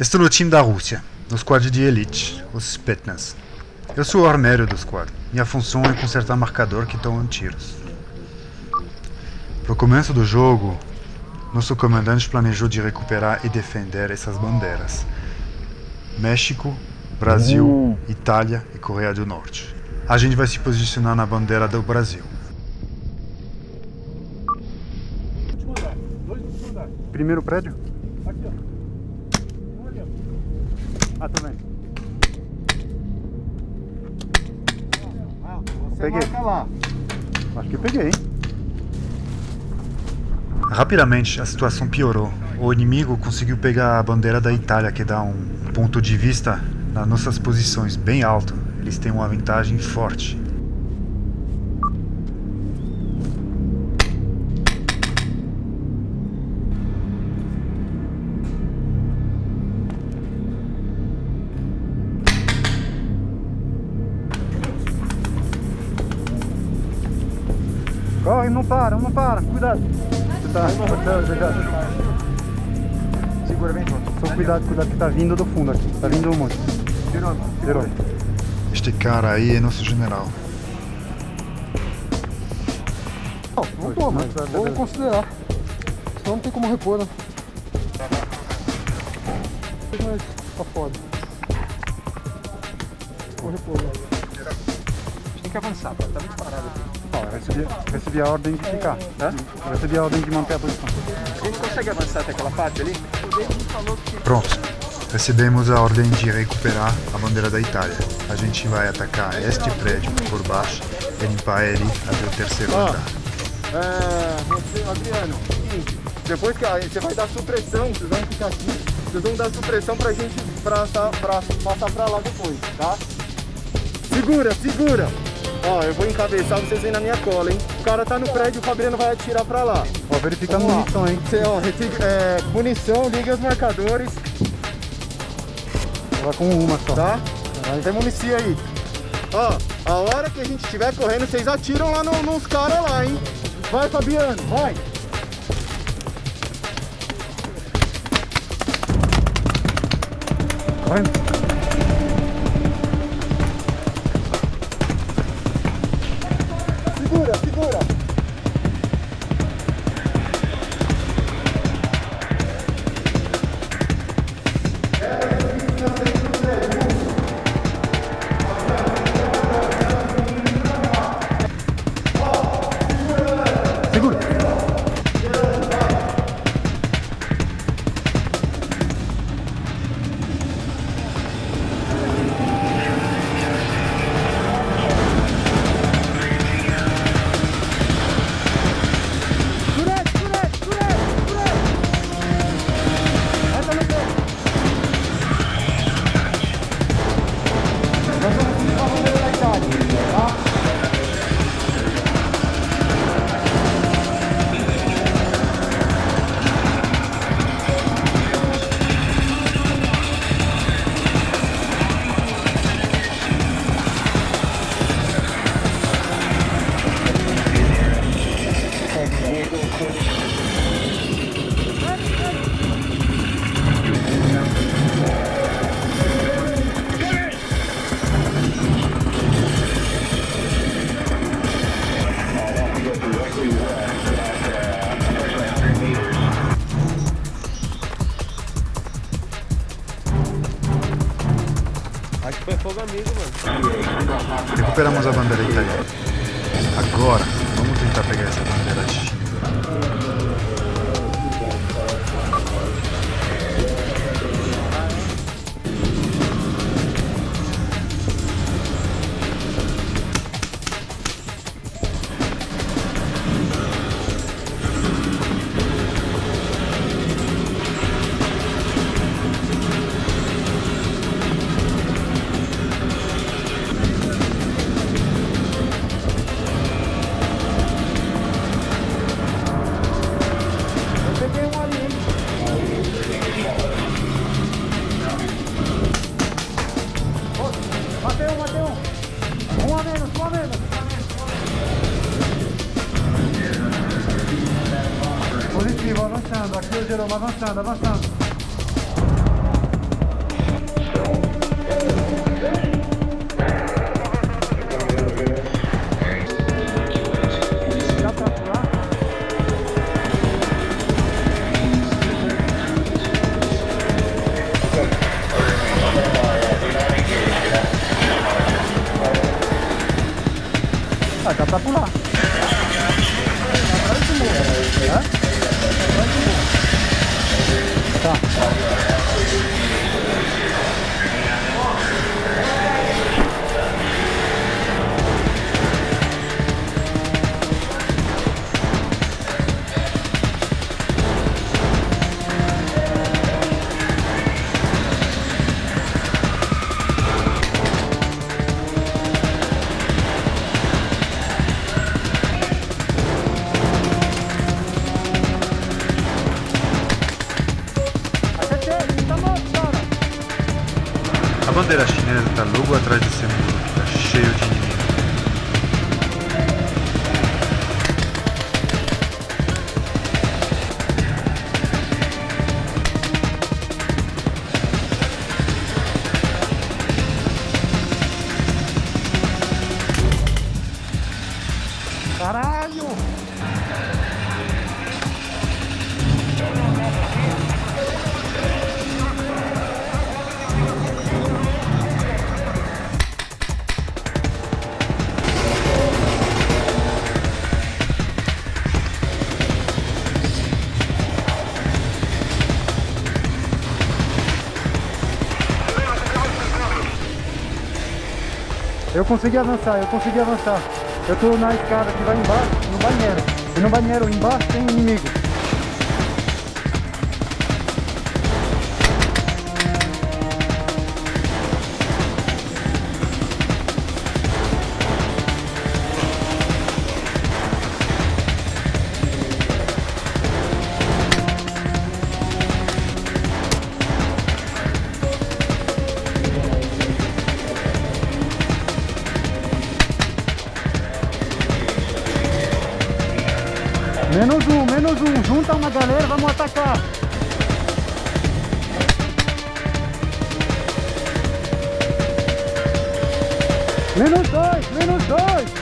Estou no time da Rússia, no squad de elite, os Spetsnaz. Eu sou o armério do squad. Minha função é consertar marcador que tomam tiros. No começo do jogo, nosso comandante planejou de recuperar e defender essas bandeiras. México, Brasil, uh. Itália e Coreia do Norte. A gente vai se posicionar na bandeira do Brasil. Primeiro prédio? Peguei. lá. Acho que peguei, hein? Rapidamente a situação piorou. O inimigo conseguiu pegar a bandeira da Itália, que dá um ponto de vista nas nossas posições bem alto. Eles têm uma vantagem forte. Corre, não para, não para, cuidado. Você tá, já, já. Segura bem, Só cuidado, cuidado que tá vindo do fundo aqui. Tá vindo um monte. Tirou. Este cara aí é nosso general. Não, vamos pôr, mas vou considerar. Senão não tem como repor, né? Mas tá foda. Vou repor, né? A gente tem que avançar, tá muito parado aqui. Recebi, recebi a ordem de ficar. Hã? Recebi a ordem de manter a posição. A gente consegue avançar até aquela parte ali? Pronto. Recebemos a ordem de recuperar a bandeira da Itália. A gente vai atacar este prédio por baixo e limpar ele até o terceiro ah, andar. É, você, Adriano, seguinte, depois que a, você vai dar supressão, vocês vão ficar aqui, vocês vão dar supressão pra gente pra, pra, passar pra lá depois, tá? Segura, segura! Ó, eu vou encabeçar, vocês vêm na minha cola, hein? O cara tá no prédio, o Fabiano vai atirar pra lá. Ó, verificando munição, hein? Cê, ó, é, munição, liga os marcadores. Vai com uma só. Tá? Caralho. Tem munição aí. Ó, a hora que a gente estiver correndo, vocês atiram lá no, nos caras lá, hein? Vai, Fabiano, vai! Vai! Recuperamos a bandeira italiana. Agora, vamos tentar pegar essa bandeira. Avançando. Jerome, avançando, avançando. Dá pra pular? Bandeira chinesa tá logo atrás desse muro que tá cheio de consegui avançar, eu consegui avançar. Eu tô na escada que vai embaixo, no banheiro. E no banheiro embaixo tem inimigo. Menos um, menos um. Junta uma galera, vamos atacar. Menos dois, menos dois.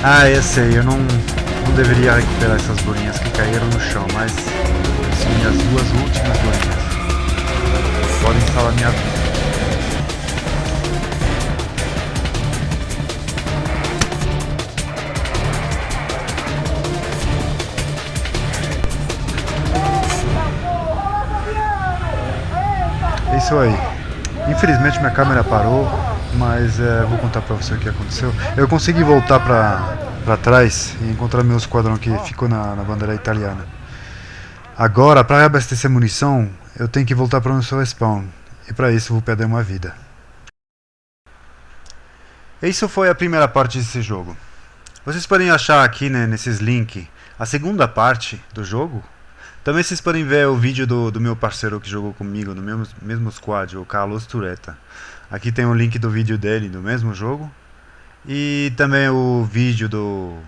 Ah, eu sei, eu não, não deveria recuperar essas bolinhas que caíram no chão, mas são minhas duas últimas bolinhas. Podem salvar minha vida. É isso aí. Infelizmente minha câmera parou, mas é, vou contar pra você o que aconteceu. Eu consegui voltar pra trás e encontrar meu esquadrão que ficou na, na bandeira italiana. Agora, pra reabastecer munição, eu tenho que voltar para onde sou spawn. E pra isso vou perder uma vida. Isso foi a primeira parte desse jogo. Vocês podem achar aqui né, nesses links a segunda parte do jogo. Também vocês podem ver o vídeo do, do meu parceiro que jogou comigo no mesmo, mesmo squad, o Carlos Tureta. Aqui tem o link do vídeo dele do mesmo jogo. E também o vídeo do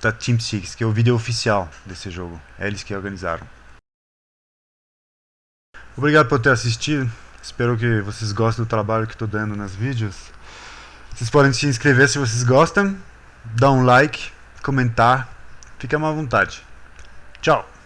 da Team Six, que é o vídeo oficial desse jogo. É eles que organizaram. Obrigado por ter assistido. Espero que vocês gostem do trabalho que estou dando nos vídeos. Vocês podem se inscrever se vocês gostam. dar um like, comentar. Fica à vontade. Tchau.